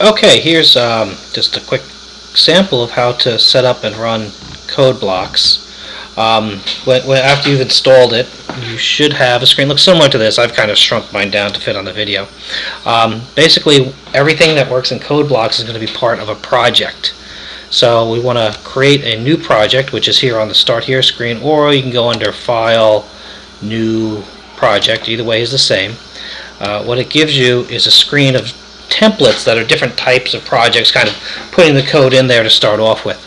Okay, here's um, just a quick sample of how to set up and run Code::Blocks. Um, when, when, after you've installed it, you should have a screen looks similar to this. I've kind of shrunk mine down to fit on the video. Um, basically, everything that works in Code::Blocks is going to be part of a project. So we want to create a new project, which is here on the Start Here screen, or you can go under File, New Project. Either way is the same. Uh, what it gives you is a screen of templates that are different types of projects, kind of putting the code in there to start off with.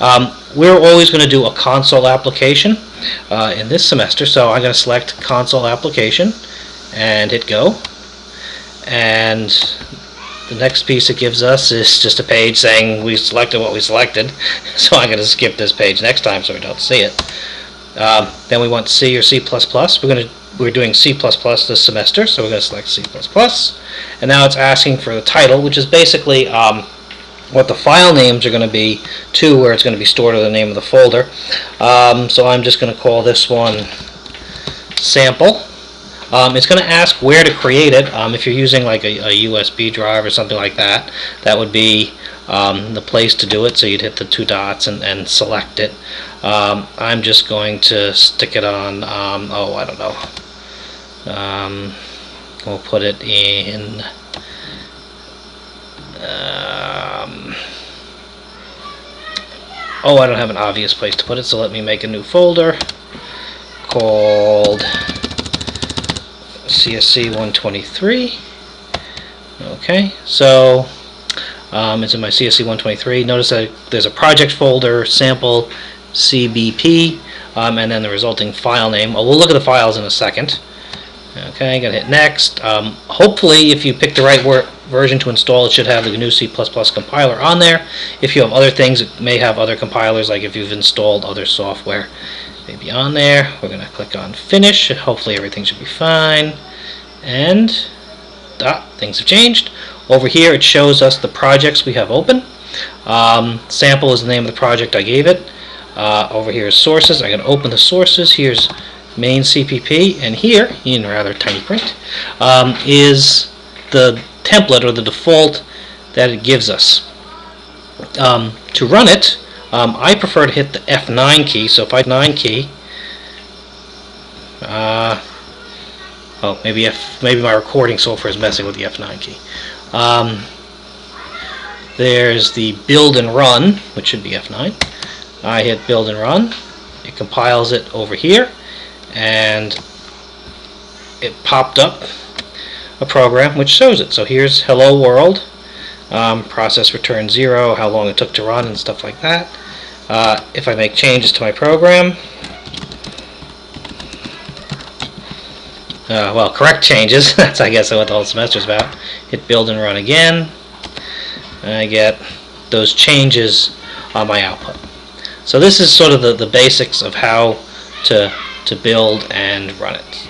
Um, we're always going to do a console application uh, in this semester, so I'm going to select console application and hit go. And the next piece it gives us is just a page saying we selected what we selected, so I'm going to skip this page next time so we don't see it. Um, then we want C or C++. We're going to we're doing C++ this semester, so we're going to select C++. And now it's asking for the title, which is basically um, what the file names are going to be to where it's going to be stored or the name of the folder. Um, so I'm just going to call this one sample. Um, it's going to ask where to create it. Um, if you're using like a, a, USB drive or something like that, that would be um, the place to do it. So you'd hit the two dots and, and select it. Um, I'm just going to stick it on, oh, I don't know. Um, we'll put it in um, oh I don't have an obvious place to put it so let me make a new folder called CSC 123 okay so um, it's in my CSC 123 notice that there's a project folder sample CBP um, and then the resulting file name. Well, we'll look at the files in a second Okay, gonna hit next. Um, hopefully, if you pick the right version to install, it should have the GNU C++ compiler on there. If you have other things, it may have other compilers, like if you've installed other software, maybe on there. We're gonna click on Finish. Hopefully, everything should be fine. And ah, things have changed. Over here, it shows us the projects we have open. Um, sample is the name of the project I gave it. Uh, over here is sources. I'm going to open the sources. Here's main CPP, and here, in rather tiny print, um, is the template or the default that it gives us. Um, to run it, um, I prefer to hit the F9 key, so if I 9 key, uh, oh, maybe F, maybe my recording software is messing with the F9 key. Um, there's the build and run, which should be F9. I hit build and run. It compiles it over here and it popped up a program which shows it. So here's hello world, um, process return zero, how long it took to run and stuff like that. Uh, if I make changes to my program, uh, well, correct changes, that's I guess what the whole semester is about. Hit build and run again, and I get those changes on my output. So this is sort of the, the basics of how to to build and run it.